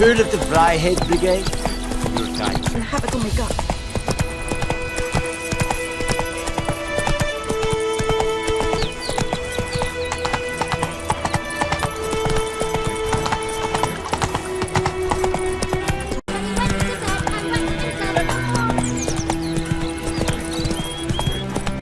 Heard of the Fryhead Brigade? Your time. I have it on my gut.